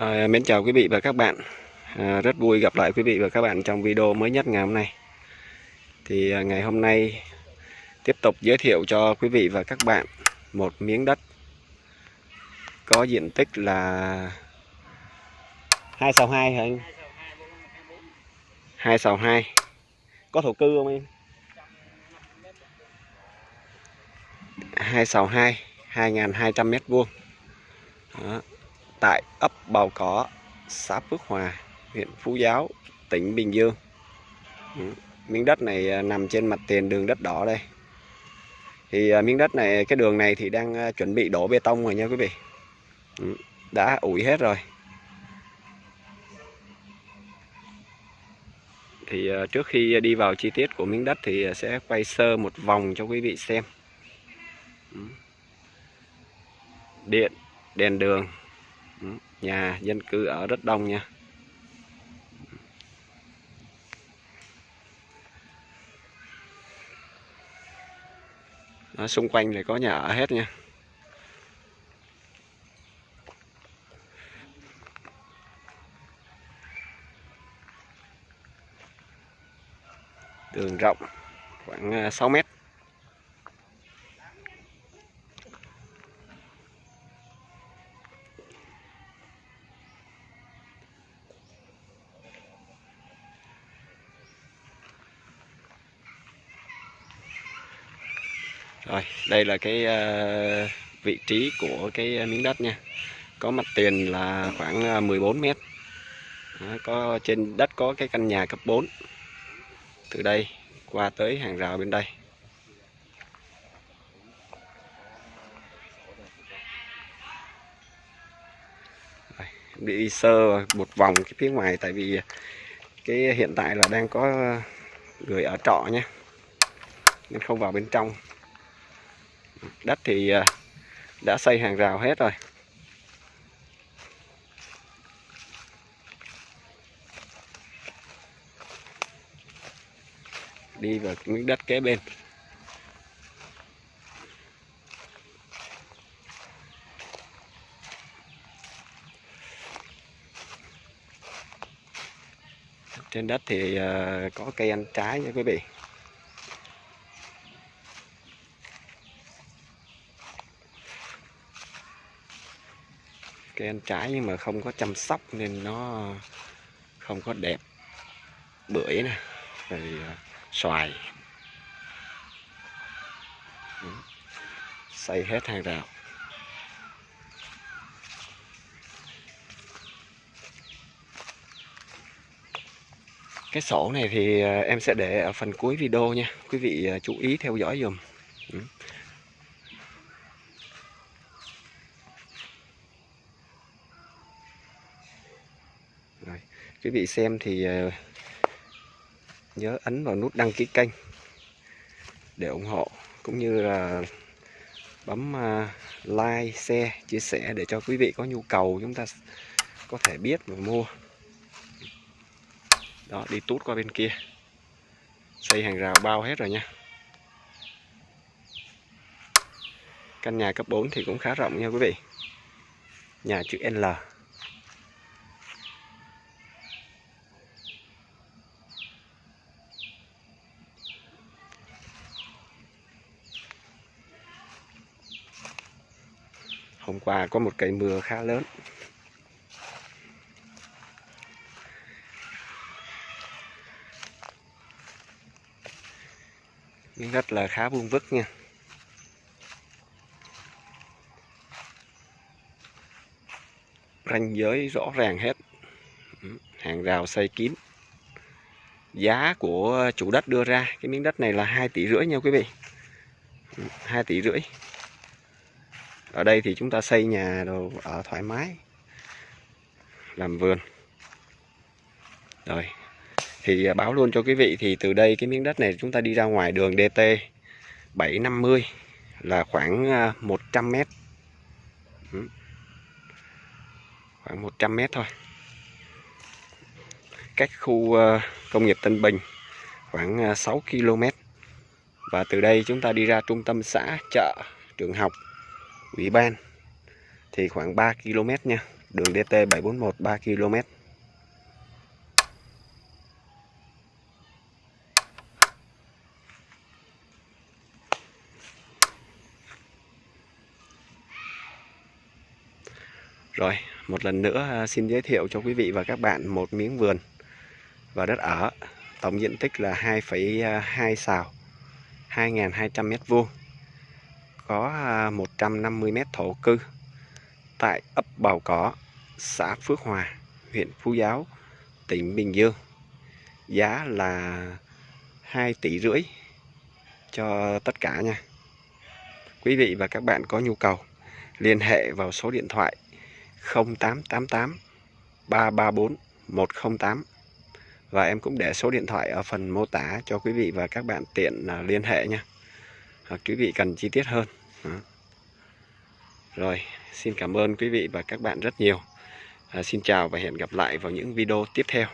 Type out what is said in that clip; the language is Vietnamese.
À, mến chào quý vị và các bạn. À, Rất vui gặp lại quý vị và các bạn trong video mới nhất ngày hôm nay. Thì à, ngày hôm nay tiếp tục giới thiệu cho quý vị và các bạn một miếng đất Có diện tích là 262 hả anh? 262 Có thổ cư không em? 2 sào 2 2.200 mét vuông. Đó tại ấp Bào Cỏ, xã Phước Hòa, huyện Phú Giáo, tỉnh Bình Dương. Ừ, miếng đất này à, nằm trên mặt tiền đường đất đỏ đây. Thì à, miếng đất này, cái đường này thì đang à, chuẩn bị đổ bê tông rồi nha quý vị. Ừ, đã ủi hết rồi. Thì trước khi đi vào chi tiết của miếng đất thì sẽ quay sơ một vòng cho quý vị xem. Ừ. Điện, đèn đường nhà dân cư ở rất đông nha. Đó, xung quanh này có nhà ở hết nha. Đường rộng khoảng ờ, 6 mét. Rồi, đây là cái uh, vị trí của cái miếng đất nha. Có mặt tiền là khoảng ờ, 14 mét. Đó, có trên đất có cái căn nhà cấp 4. Từ đây qua tới hàng rào bên đây. Rồi, đi sơ một vòng cái phía ngoài tại vì cái hiện tại là đang có người ở trọ nha nên không vào bên trong đất thì à, đã xây hàng rào hết rồi. Đi vào miếng đất kế bên. Trên đất thì à, có cây ăn trái nha quý vị. Cây ăn trái nhưng mà không có chăm sóc nên nó không có đẹp. Bưởi nè, rồi à, xoài. Xây hết hàng rào. Cái sổ này thì à, em sẽ để ở phần cuối video nha. Quý vị à, chú ý theo dõi dùm quý vị xem thì ờ, nhớ ấn vào nút đăng ký kênh để ủng hộ cũng như là bấm ờ, like, share, chia sẻ để cho quý vị có nhu cầu chúng ta có thể biết và mua. Đó đi tút qua bên kia. Xây hàng rào bao hết rồi nha. Căn nhà cấp 4 thì cũng khá rộng nha quý vị. Nhà chữ L. hôm qua có một cây mưa khá lớn. Miếng đất là khá vuông vức nha. Ranh giới rõ ràng hết. Ừ, hàng rào xây kín. Giá của chủ đất đưa ra, cái miếng đất này là 2 tỷ rưỡi nha quý vị. Ừ, 2 tỷ rưỡi ở đây thì chúng ta xây nhà đồ ở thoải mái làm vườn. Rồi thì à, báo luôn cho quý vị thì từ đây cái miếng đất này chúng ta đi ra ngoài đường DT 750 là khoảng 100 à, mét. Khoảng 100 mét thôi. Cách khu à, công nghiệp Tân Bình khoảng à, 6 km và từ đây chúng ta đi ra trung tâm xã chợ trường học ủy ban thì khoảng 3 km nha đường DT 741 3 km. Rồi, một lần nữa à, xin giới thiệu cho quý vị và các bạn một miếng vườn và đất ở. Tổng diện tích là 2,2 à, xào, 2.200 mét vuông. Có à, 150 mét thổ cư tại ấp Bào Cỏ, xã Phước Hòa, huyện Phú Giáo, tỉnh Bình Dương. Giá là 2 tỷ rưỡi cho tất cả nha. Quý vị và các bạn có nhu cầu liên hệ vào số điện thoại 0888 334 108 và em cũng để số điện thoại ở phần mô tả cho quý vị và các bạn tiện à, liên hệ nha hoặc quý vị cần chi tiết hơn đó. rồi xin cảm ơn quý vị và các bạn rất nhiều à, xin chào và hẹn gặp lại vào những video tiếp theo